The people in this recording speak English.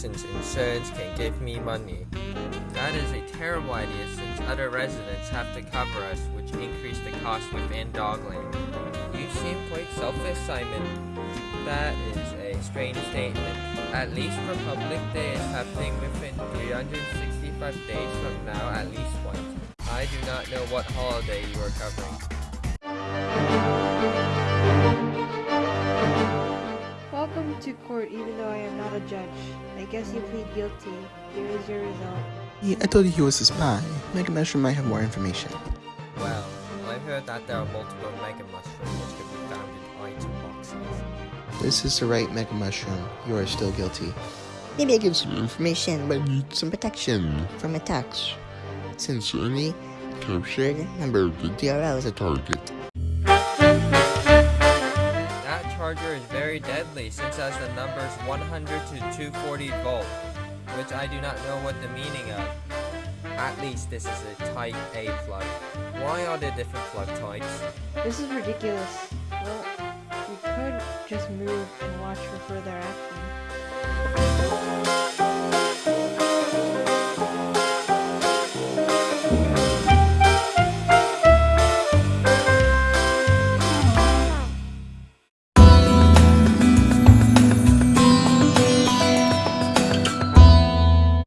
since insurance can give me money. That is a terrible idea since other residents have to cover us, which increase the cost within Dogland. You seem quite selfish, Simon. That is a strange statement. At least Republic Day is happening within 365 days from now at least once. I do not know what holiday you are covering. Court even though I am not a judge. I guess you plead guilty. Here is your result. Yeah, I told you he was a spy. Mega Mushroom might have more information. Well, I heard that there are multiple Mega Mushrooms which can be found in item boxes. This is the right Mega Mushroom. You are still guilty. Maybe I give some information, but need some protection from attacks. Sincerely, captured member of the DRL as a target. Deadly since it has the numbers 100 to 240 volt, which I do not know what the meaning of. At least this is a Type A plug. Why are there different plug types? This is ridiculous. Well, we could just move and watch for further.